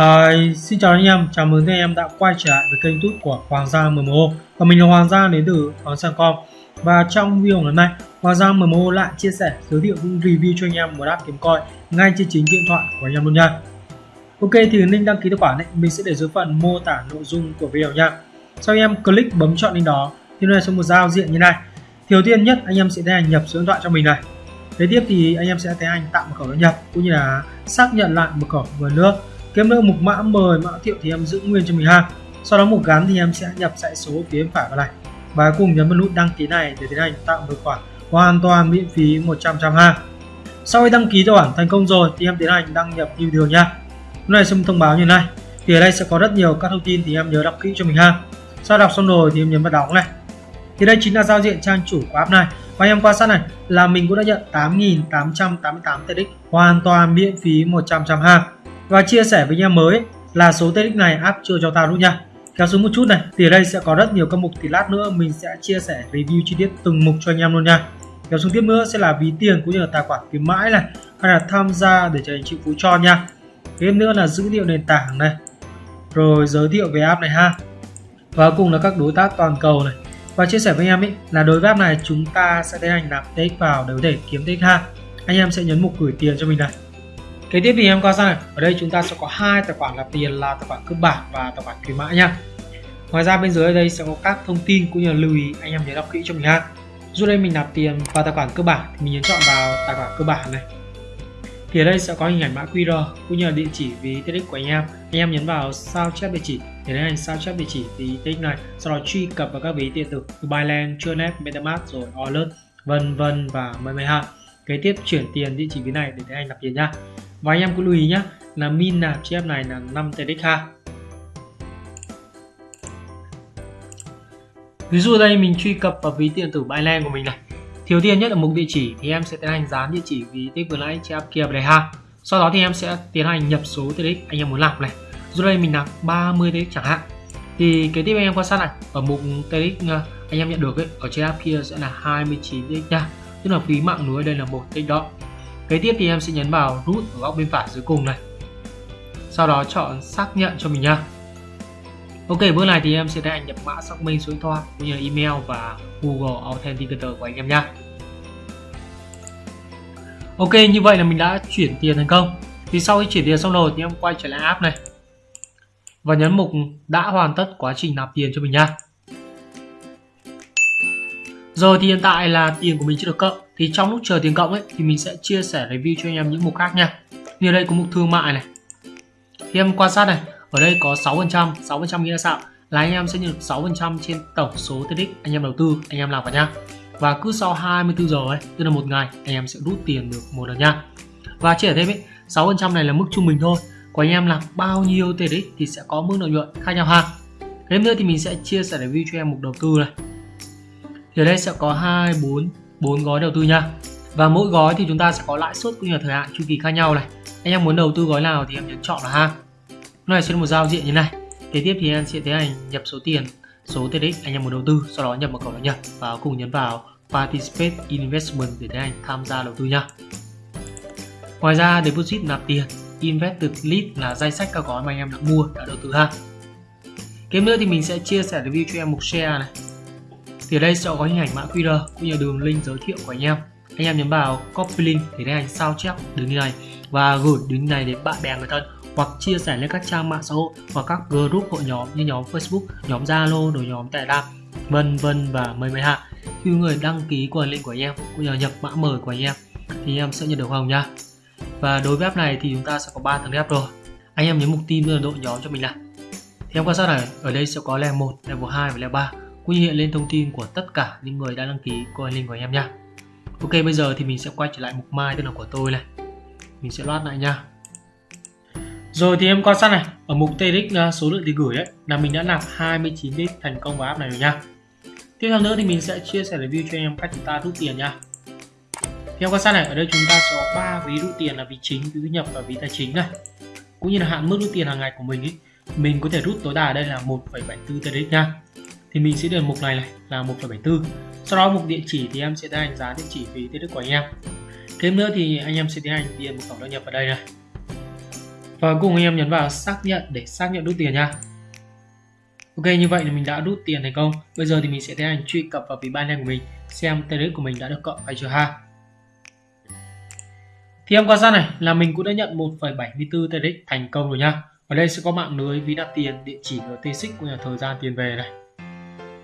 Hi, xin chào anh em, chào mừng anh em đã quay trở lại với kênh YouTube của Hoàng Gia MMO Và mình là Hoàng Gia đến từ Hoàng Sang.com Và trong video ngày hôm nay, Hoàng Gia MMO lại chia sẻ, giới thiệu những review cho anh em một app kiếm coin ngay trên chính điện thoại của anh em luôn nha. Ok thì link đăng ký tài khoản này mình sẽ để dưới phần mô tả nội dung của video nha. Sau em click bấm chọn link đó thì nó sẽ một giao diện như này. Thì đầu tiên nhất anh em sẽ tiến hành nhập số điện thoại cho mình này. Kế tiếp thì anh em sẽ tiến hành tạo mật khẩu đăng nhập cũng như là xác nhận lại mật khẩu một nữa kiếm được mục mã mời mã thiệu thì em giữ nguyên cho mình ha. Sau đó mục gắn thì em sẽ nhập dãy số phía bên phải vào này. Và cùng nhấn vào nút đăng ký này để tiến hành tạo một khoản hoàn toàn miễn phí 100 trăm ha. Sau khi đăng ký tài khoản thành công rồi thì em tiến hành đăng nhập như thường nha. Lúc này sẽ thông báo như này. Thì ở đây sẽ có rất nhiều các thông tin thì em nhớ đọc kỹ cho mình ha. Sau đọc xong rồi thì em nhấn vào đóng này. Thì đây chính là giao diện trang chủ của app này. Và em quan sát này là mình cũng đã nhận 8.888 TX hoàn toàn miễn phí 100 trăm ha và chia sẻ với anh em mới là số TX này app chưa cho tao luôn nha. Kéo xuống một chút này, thì ở đây sẽ có rất nhiều các mục thì lát nữa mình sẽ chia sẻ review chi tiết từng mục cho anh em luôn nha. Kéo xuống tiếp nữa sẽ là ví tiền cũng như là tài khoản kiếm mãi này, hay là tham gia để cho anh chị phú cho nha. Tiếp nữa là dữ liệu nền tảng này. Rồi, giới thiệu về app này ha. Và cùng là các đối tác toàn cầu này. Và chia sẻ với anh em ấy là đối với app này chúng ta sẽ tiến hành nạp TX vào để có thể kiếm TX ha. Anh em sẽ nhấn mục gửi tiền cho mình này kế tiếp thì em qua sang này. Ở đây chúng ta sẽ có hai tài khoản nạp tiền là tài khoản cơ bản và tài khoản khuyến mãi nha. Ngoài ra bên dưới đây sẽ có các thông tin cũng như là lưu ý anh em nhớ đọc kỹ cho mình ha. Dù đây mình nạp tiền vào tài khoản cơ bản thì mình nhấn chọn vào tài khoản cơ bản này. Thì ở đây sẽ có hình ảnh mã QR cũng như là địa chỉ ví TX của anh em. Anh em nhấn vào sao chép địa chỉ để tiến hành sao chép địa chỉ ví TX này sau đó truy cập vào các ví điện tử như Binance, Tronet, MetaMask rồi Alert vân vân và mây mây ha kế tiếp chuyển tiền địa chỉ ví này để tiến hành nạp tiền nha và anh em cũng lưu ý nhé là min nạp chép này là 5 TDK ha ví dụ đây mình truy cập vào ví điện tử Binance của mình này Thiếu tiền nhất ở mục địa chỉ thì em sẽ tiến hành dán địa chỉ ví tích vừa nãy chép kia vào đây ha. Sau đó thì em sẽ tiến hành nhập số TX anh em muốn làm này. Dù đây mình nạp 30 TX chẳng hạn. Thì kế tiếp anh em quan sát này, ở mục TX ờ, anh em nhận được ấy, ở trên app kia sẽ là 29 TX nha. Tức là phí mạng lưới đây là một TX đó. Kế tiếp thì em sẽ nhấn vào root ở góc bên phải dưới cùng này. Sau đó chọn xác nhận cho mình nha. Ok, bước này thì em sẽ tiến nhập mã xác minh số điện thoại cũng như là email và Google Authenticator của anh em nha. Ok, như vậy là mình đã chuyển tiền thành công. Thì sau khi chuyển tiền xong rồi thì em quay trở lại app này và nhấn mục đã hoàn tất quá trình nạp tiền cho mình nha. Rồi thì hiện tại là tiền của mình chưa được cộng. Thì trong lúc chờ tiền cộng ấy thì mình sẽ chia sẻ review cho anh em những mục khác nha. Như đây có mục thương mại này. Thì em quan sát này, ở đây có 6% 6% nghĩa là sao là anh em sẽ nhận được 6% trên tổng số TX anh em đầu tư anh em làm vào nha và cứ sau 24 giờ ấy tức là một ngày anh em sẽ rút tiền được một lần nha và chia sẻ thêm ấy 6% này là mức trung bình thôi của anh em làm bao nhiêu TX thì sẽ có mức lợi nhuận khác nhau ha thêm nữa thì mình sẽ chia sẻ review cho em mục đầu tư này thì ở đây sẽ có hai, bốn bốn gói đầu tư nha. Và mỗi gói thì chúng ta sẽ có lãi suất cũng như là thời hạn chu kỳ khác nhau này. Anh em muốn đầu tư gói nào thì em nhấn chọn là ha. Này sẽ một giao diện như này. Kế tiếp thì em sẽ tiến hành nhập số tiền, số TX anh em muốn đầu tư, sau đó nhập mật khẩu đăng nhập và cùng nhấn vào Participate Investment để tiến hành tham gia đầu tư nha. Ngoài ra, deposit nạp tiền, Invested Lead là danh sách các gói mà anh em đã mua, đã đầu tư ha. Kế nữa thì mình sẽ chia sẻ review cho em mục share này thì ở đây sẽ có hình ảnh mã QR cũng như đường link giới thiệu của anh em anh em nhấn vào copy link để tiến hành sao chép đường link này và gửi đường link này đến bạn bè người thân hoặc chia sẻ lên các trang mạng xã hội hoặc các group hội nhóm như nhóm Facebook, nhóm Zalo, rồi nhóm Telegram, vân vân và mời mời hạ. Khi người đăng ký qua link của anh em cũng như nhập mã mời của anh em thì em sẽ nhận được hồng nha. Và đối với app này thì chúng ta sẽ có 3 tầng app rồi. Anh em nhấn mục tin là đội nhóm cho mình nào. Thì em quan sát này, ở đây sẽ có level 1, level 2 và level 3 cũng như hiện lên thông tin của tất cả những người đã đăng ký qua link của anh em nha. Ok bây giờ thì mình sẽ quay trở lại mục mai tên là của tôi này. Mình sẽ loát lại nha. Rồi thì em quan sát này, ở mục TX uh, số lượng tiền gửi ấy là mình đã nạp 29 lít thành công vào app này rồi nha. Tiếp theo nữa thì mình sẽ chia sẻ review cho anh em cách chúng ta rút tiền nha. Theo quan sát này, ở đây chúng ta có 3 ví rút tiền là ví chính, ví nhập và ví tài chính này. Cũng như là hạn mức rút tiền hàng ngày của mình ấy, mình có thể rút tối đa ở đây là 1,74 TX nha. Thì mình sẽ được mục này này là 1,74. Sau đó mục địa chỉ thì em sẽ tiến hành giá địa chỉ ví đức của anh em. Thêm nữa thì anh em sẽ tiến hành điền một cổng đăng nhập vào đây này. Và cùng anh em nhấn vào xác nhận để xác nhận rút tiền nha. Ok như vậy thì mình đã rút tiền thành công. Bây giờ thì mình sẽ tiến hành truy cập vào ví Binance của mình xem TRX của mình đã được cộng hay chưa ha. Thì em quan sát này là mình cũng đã nhận 1,74 TRX thành công rồi nha. Ở đây sẽ có mạng lưới ví đặt tiền địa chỉ RTX xích của nhà thời gian tiền về này.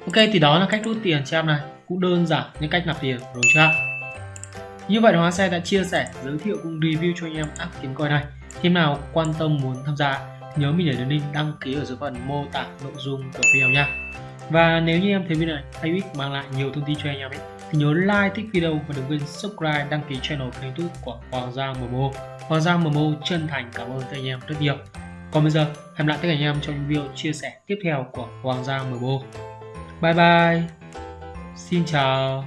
Ok, thì đó là cách rút tiền cho em này. Cũng đơn giản những cách nạp tiền, rồi chưa như vậy Hóa Xe đã chia sẻ, giới thiệu cũng review cho anh em app kiếm coin này. Khi nào quan tâm muốn tham gia, nhớ mình để đường link đăng ký ở dưới phần mô tả nội dung của video nha. Và nếu như em thấy video này hay ích mang lại nhiều thông tin cho anh em ấy, thì nhớ like, thích video và đừng quên subscribe, đăng ký channel kênh youtube của Hoàng Giang MMO. Hoàng Giang MMO chân thành cảm ơn các anh em rất nhiều. Còn bây giờ, hẹn lại tất cả anh em trong những video chia sẻ tiếp theo của Hoàng Giang MMO bye bye. Xin chào.